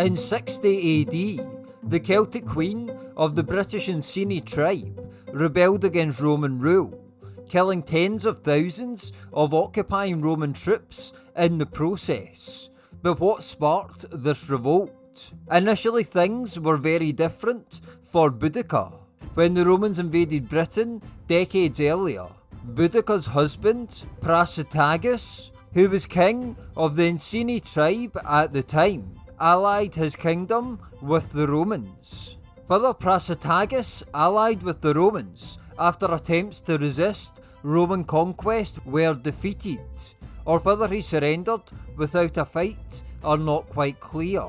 In 60 AD, the Celtic queen of the British Iceni tribe rebelled against Roman rule, killing tens of thousands of occupying Roman troops in the process. But what sparked this revolt? Initially, things were very different for Boudica. When the Romans invaded Britain decades earlier, Boudica's husband, Prasutagus, who was king of the Iceni tribe at the time, allied his kingdom with the Romans. Further, Prasutagus allied with the Romans after attempts to resist Roman conquest were defeated, or whether he surrendered without a fight are not quite clear.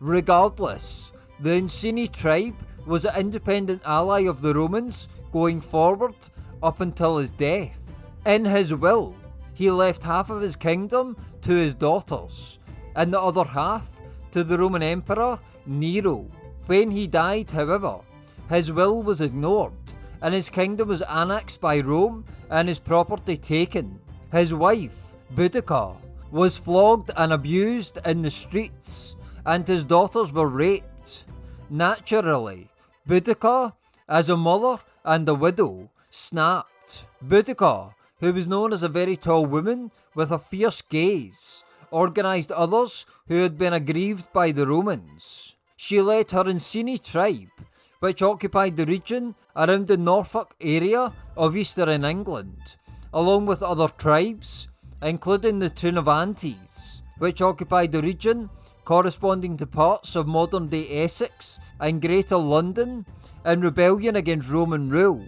Regardless, the Iceni tribe was an independent ally of the Romans going forward up until his death. In his will, he left half of his kingdom to his daughters, and the other half to the Roman Emperor Nero. When he died, however, his will was ignored, and his kingdom was annexed by Rome and his property taken. His wife, Boudica, was flogged and abused in the streets, and his daughters were raped. Naturally, Boudica, as a mother and a widow, snapped. Boudica, who was known as a very tall woman with a fierce gaze, organised others who had been aggrieved by the Romans. She led her Iceni tribe, which occupied the region around the Norfolk area of eastern England, along with other tribes, including the Trinovantes, which occupied the region corresponding to parts of modern day Essex and Greater London, in rebellion against Roman rule.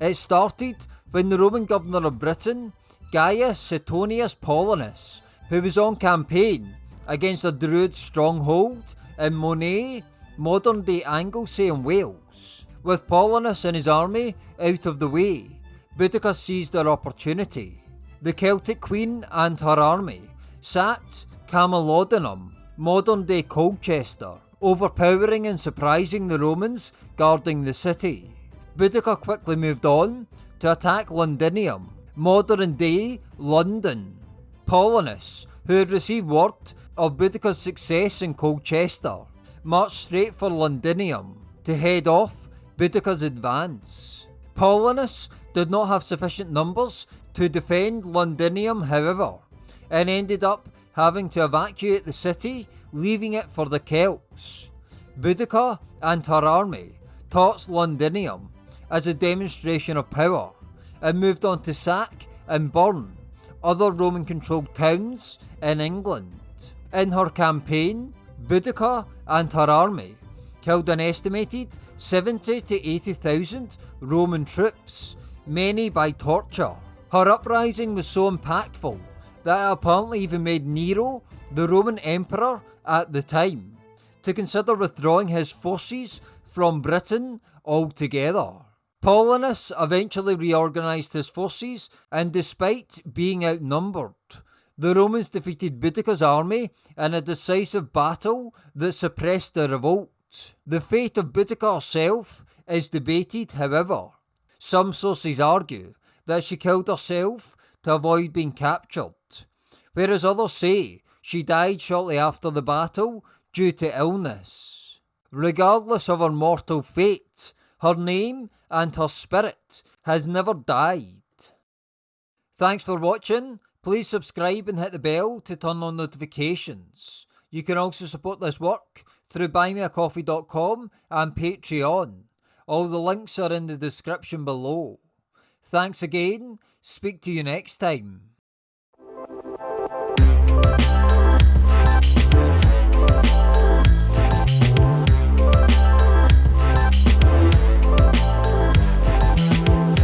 It started when the Roman governor of Britain, Gaius Suetonius Paulinus, who was on campaign against a Druid stronghold in Mona, modern day Anglesey in Wales. With Paulinus and his army out of the way, Boudica seized their opportunity. The Celtic queen and her army sacked Camulodunum modern day Colchester, overpowering and surprising the Romans guarding the city. Boudica quickly moved on to attack Londinium, modern day London. Paulinus, who had received word of Boudica's success in Colchester, marched straight for Londinium to head off Boudica's advance. Paulinus did not have sufficient numbers to defend Londinium, however, and ended up having to evacuate the city, leaving it for the Celts. Boudica and her army torched Londinium as a demonstration of power and moved on to sack and burn other Roman controlled towns in England. In her campaign, Boudica and her army killed an estimated 70 to 80,000 Roman troops, many by torture. Her uprising was so impactful that it apparently even made Nero, the Roman emperor at the time, to consider withdrawing his forces from Britain altogether. Paulinus eventually reorganised his forces, and despite being outnumbered, the Romans defeated Boudica's army in a decisive battle that suppressed the revolt. The fate of Boudica herself is debated, however. Some sources argue that she killed herself to avoid being captured, whereas others say she died shortly after the battle due to illness. Regardless of her mortal fate, her name and her spirit has never died. Thanks for watching. Please subscribe and hit the bell to turn on notifications. You can also support this work through buymeacoffee.com and Patreon. All the links are in the description below. Thanks again. Speak to you next time.